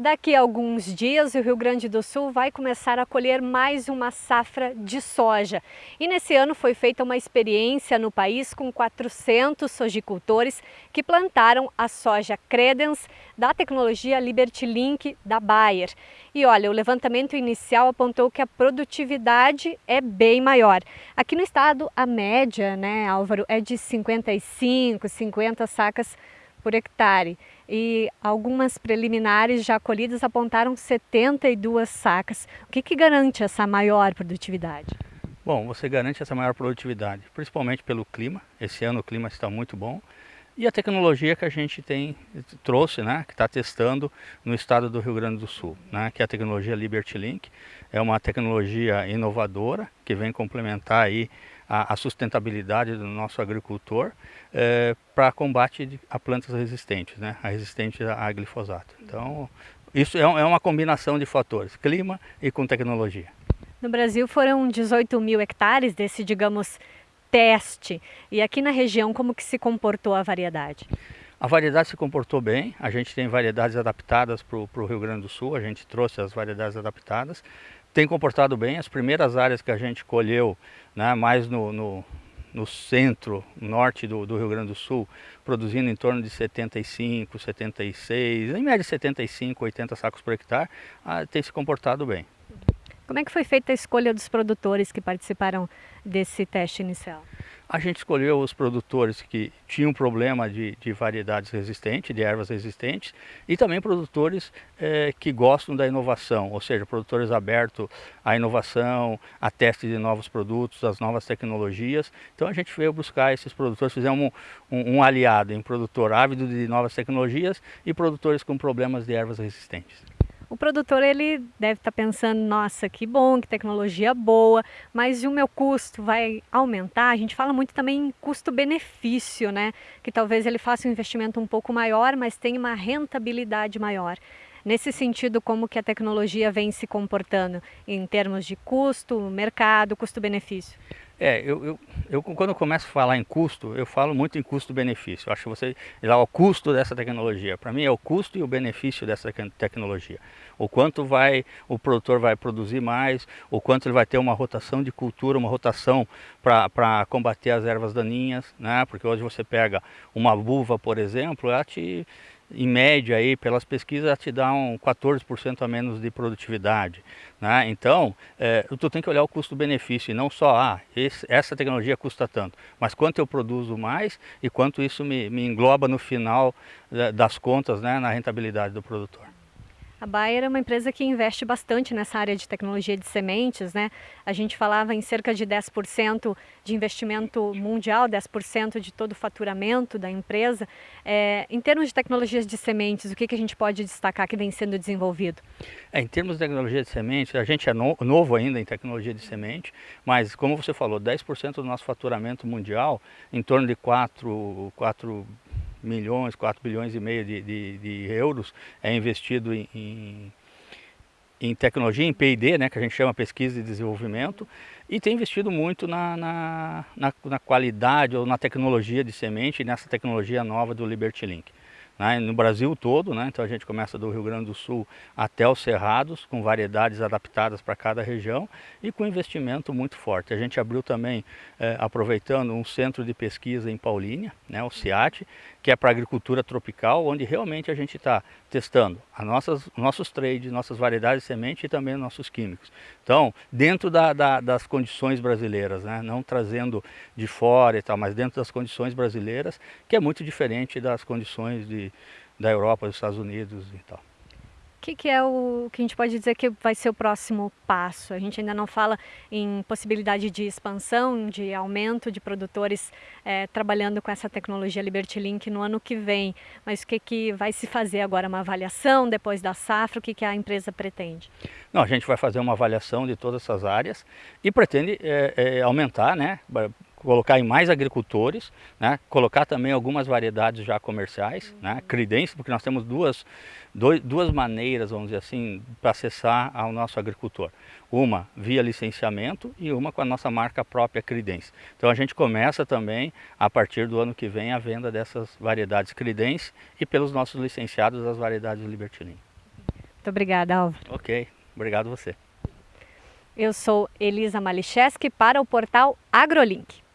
Daqui a alguns dias, o Rio Grande do Sul vai começar a colher mais uma safra de soja. E nesse ano foi feita uma experiência no país com 400 sojicultores que plantaram a soja Credence da tecnologia Liberty Link da Bayer. E olha, o levantamento inicial apontou que a produtividade é bem maior. Aqui no estado, a média, né, Álvaro, é de 55, 50 sacas por hectare e algumas preliminares já colhidas apontaram 72 sacas. O que, que garante essa maior produtividade? Bom, você garante essa maior produtividade, principalmente pelo clima. Esse ano o clima está muito bom. E a tecnologia que a gente tem trouxe, né, que está testando no estado do Rio Grande do Sul, né, que é a tecnologia Liberty Link. É uma tecnologia inovadora que vem complementar aí a, a sustentabilidade do nosso agricultor é, para combate a plantas resistentes, né? a resistente a glifosato. Então, isso é, é uma combinação de fatores, clima e com tecnologia. No Brasil foram 18 mil hectares desse, digamos, teste. E aqui na região, como que se comportou a variedade? A variedade se comportou bem, a gente tem variedades adaptadas para o Rio Grande do Sul, a gente trouxe as variedades adaptadas tem comportado bem. As primeiras áreas que a gente colheu, né, mais no, no, no centro, norte do, do, Rio Grande do Sul, produzindo em torno de 75, 76, em média 75, 80 sacos por hectare, ah, tem se comportado bem. Como é que foi feita a escolha dos produtores que participaram desse teste inicial? A gente escolheu os produtores que tinham problema de, de variedades resistentes, de ervas resistentes, e também produtores é, que gostam da inovação, ou seja, produtores abertos à inovação, a teste de novos produtos, as novas tecnologias. Então a gente veio buscar esses produtores, fizemos um, um, um aliado em produtor ávido de novas tecnologias e produtores com problemas de ervas resistentes o produtor ele deve estar tá pensando, nossa, que bom, que tecnologia boa, mas o meu custo vai aumentar? A gente fala muito também em custo-benefício, né? Que talvez ele faça um investimento um pouco maior, mas tenha uma rentabilidade maior. Nesse sentido, como que a tecnologia vem se comportando em termos de custo, mercado, custo-benefício? É, eu, eu, eu, quando eu começo a falar em custo, eu falo muito em custo-benefício. Eu acho que você lá o custo dessa tecnologia. Para mim é o custo e o benefício dessa tecnologia. O quanto vai o produtor vai produzir mais, o quanto ele vai ter uma rotação de cultura, uma rotação para combater as ervas daninhas, né? Porque hoje você pega uma uva, por exemplo, ela te em média aí pelas pesquisas te dá um 14% a menos de produtividade. Né? Então, é, tu tem que olhar o custo-benefício e não só, ah, esse, essa tecnologia custa tanto, mas quanto eu produzo mais e quanto isso me, me engloba no final é, das contas, né, na rentabilidade do produtor. A Bayer é uma empresa que investe bastante nessa área de tecnologia de sementes, né? A gente falava em cerca de 10% de investimento mundial, 10% de todo o faturamento da empresa. É, em termos de tecnologias de sementes, o que, que a gente pode destacar que vem sendo desenvolvido? É, em termos de tecnologia de sementes, a gente é no, novo ainda em tecnologia de semente, mas como você falou, 10% do nosso faturamento mundial, em torno de 4, 4 milhões, 4 bilhões e meio de, de, de euros é investido em, em, em tecnologia, em P&D, né, que a gente chama pesquisa e desenvolvimento, e tem investido muito na, na, na, na qualidade ou na tecnologia de semente, nessa tecnologia nova do Liberty Link né, no Brasil todo, né, então a gente começa do Rio Grande do Sul até os Cerrados, com variedades adaptadas para cada região e com investimento muito forte. A gente abriu também, é, aproveitando, um centro de pesquisa em Paulínia, né, o CIAT, que é para agricultura tropical, onde realmente a gente está testando as nossas, nossos trades, nossas variedades de semente e também nossos químicos. Então, dentro da, da, das condições brasileiras, né, não trazendo de fora e tal, mas dentro das condições brasileiras, que é muito diferente das condições de, da Europa, dos Estados Unidos e tal. O que, que, é o que a gente pode dizer que vai ser o próximo passo? A gente ainda não fala em possibilidade de expansão, de aumento de produtores é, trabalhando com essa tecnologia Liberty Link no ano que vem, mas o que, que vai se fazer agora? Uma avaliação depois da safra? O que, que a empresa pretende? Não, a gente vai fazer uma avaliação de todas essas áreas e pretende é, é, aumentar, né, colocar em mais agricultores, né? colocar também algumas variedades já comerciais, uhum. né? credência, porque nós temos duas, dois, duas maneiras, vamos dizer assim, para acessar ao nosso agricultor. Uma via licenciamento e uma com a nossa marca própria Credence. Então a gente começa também, a partir do ano que vem, a venda dessas variedades Credence e pelos nossos licenciados das variedades Liberty Muito obrigada, Álvaro. Ok, obrigado você. Eu sou Elisa Malicheski para o portal AgroLink.